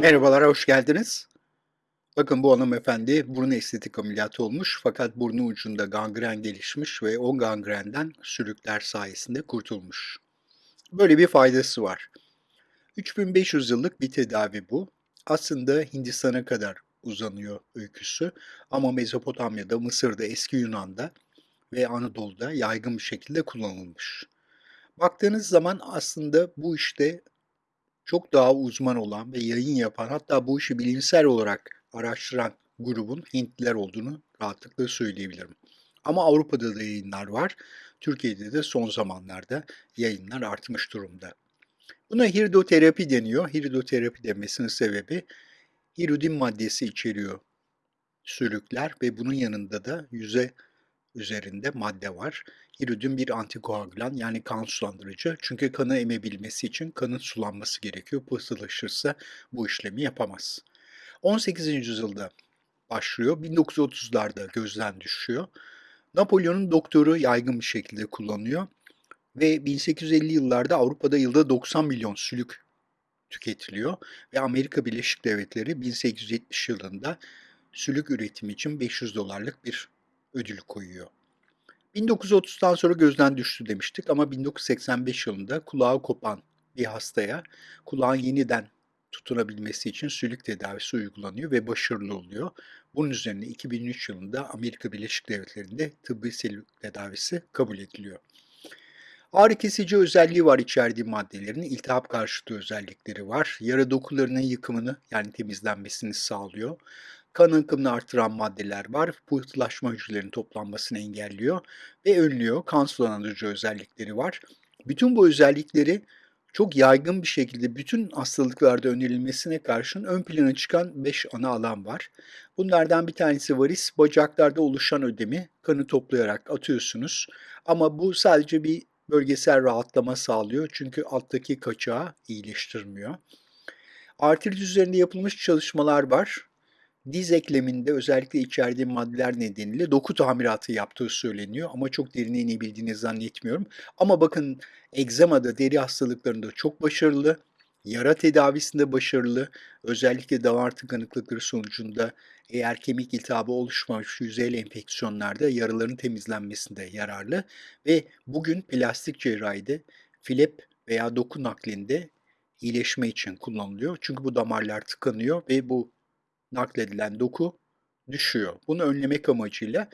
Merhabalar, hoş geldiniz. Bakın bu hanımefendi burun estetik ameliyatı olmuş fakat burnu ucunda gangren gelişmiş ve o gangrenden sülükler sayesinde kurtulmuş. Böyle bir faydası var. 3500 yıllık bir tedavi bu. Aslında Hindistan'a kadar uzanıyor öyküsü ama Mezopotamya'da, Mısır'da, eski Yunan'da ve Anadolu'da yaygın bir şekilde kullanılmış. Baktığınız zaman aslında bu işte çok daha uzman olan ve yayın yapan hatta bu işi bilimsel olarak araştıran grubun Hintliler olduğunu rahatlıkla söyleyebilirim. Ama Avrupa'da da yayınlar var. Türkiye'de de son zamanlarda yayınlar artmış durumda. Buna hirdoterapi deniyor. Hirdoterapi demesinin sebebi hiridin maddesi içeriyor sülükler ve bunun yanında da yüze üzerinde madde var. Hiridin bir antikoagülan yani kan sulandırıcı. Çünkü kanı emebilmesi için kanın sulanması gerekiyor. Pıhtılaşırsa bu işlemi yapamaz. 18. yüzyılda başlıyor. 1930'larda gözden düşüyor. Napolyon'un doktoru yaygın bir şekilde kullanıyor ve 1850 yıllarda Avrupa'da yılda 90 milyon sülük tüketiliyor ve Amerika Birleşik Devletleri 1870 yılında sülük üretimi için 500 dolarlık bir ödül koyuyor. 1930'dan sonra gözden düştü demiştik ama 1985 yılında kulağı kopan bir hastaya kulağın yeniden tutunabilmesi için sülük tedavisi uygulanıyor ve başarılı oluyor. Bunun üzerine 2003 yılında Amerika Birleşik Devletleri'nde tıbbi sülük tedavisi kabul ediliyor. Ağrı kesici özelliği var içerdiği maddelerin, iltihap karşıtı özellikleri var. Yara dokularının yıkımını yani temizlenmesini sağlıyor. Kan akımını artıran maddeler var. Pıhtılaşma hücrelerinin toplanmasını engelliyor ve önlüyor. Kan sulandırıcı özellikleri var. Bütün bu özellikleri çok yaygın bir şekilde bütün hastalıklarda önerilmesine karşın ön plana çıkan 5 ana alan var. Bunlardan bir tanesi varis, bacaklarda oluşan ödemi kanı toplayarak atıyorsunuz. Ama bu sadece bir bölgesel rahatlama sağlıyor çünkü alttaki kaçağı iyileştirmiyor. Artrit üzerinde yapılmış çalışmalar var diz ekleminde özellikle içerdiği maddeler nedeniyle doku tamiratı yaptığı söyleniyor ama çok derine inebildiğini zannetmiyorum. Ama bakın egzamada, deri hastalıklarında çok başarılı, yara tedavisinde başarılı, özellikle damar tıkanıklıkları sonucunda eğer kemik iltihabı oluşmamış yüzeyli enfeksiyonlarda yaraların temizlenmesinde yararlı ve bugün plastik cerrahide filep veya doku naklinde iyileşme için kullanılıyor. Çünkü bu damarlar tıkanıyor ve bu nakledilen doku düşüyor. Bunu önlemek amacıyla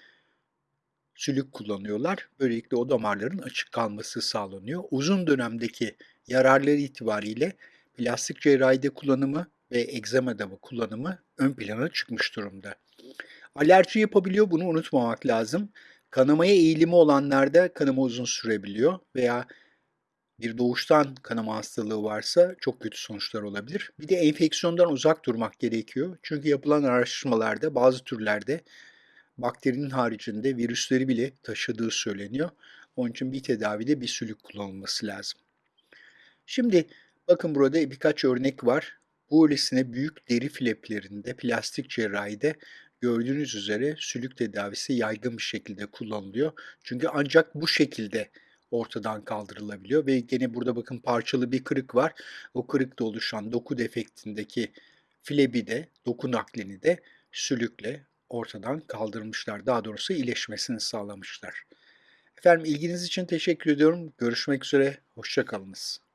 sülük kullanıyorlar. Böylelikle o damarların açık kalması sağlanıyor. Uzun dönemdeki yararları itibariyle plastik cerrahide kullanımı ve egzamada kullanımı ön plana çıkmış durumda. Alerji yapabiliyor bunu unutmamak lazım. Kanamaya eğilimi olanlarda kanama uzun sürebiliyor veya bir doğuştan kanama hastalığı varsa çok kötü sonuçlar olabilir. Bir de enfeksiyondan uzak durmak gerekiyor. Çünkü yapılan araştırmalarda bazı türlerde bakterinin haricinde virüsleri bile taşıdığı söyleniyor. Onun için bir tedavide bir sülük kullanılması lazım. Şimdi bakın burada birkaç örnek var. Bu öylesine büyük deri fleplerinde, plastik cerrahide gördüğünüz üzere sülük tedavisi yaygın bir şekilde kullanılıyor. Çünkü ancak bu şekilde ortadan kaldırılabiliyor ve gene burada bakın parçalı bir kırık var. O kırıkta oluşan doku defektindeki flebi de, doku naklini de sülükle ortadan kaldırmışlar. Daha doğrusu iyileşmesini sağlamışlar. Efendim ilginiz için teşekkür ediyorum. Görüşmek üzere, hoşçakalınız.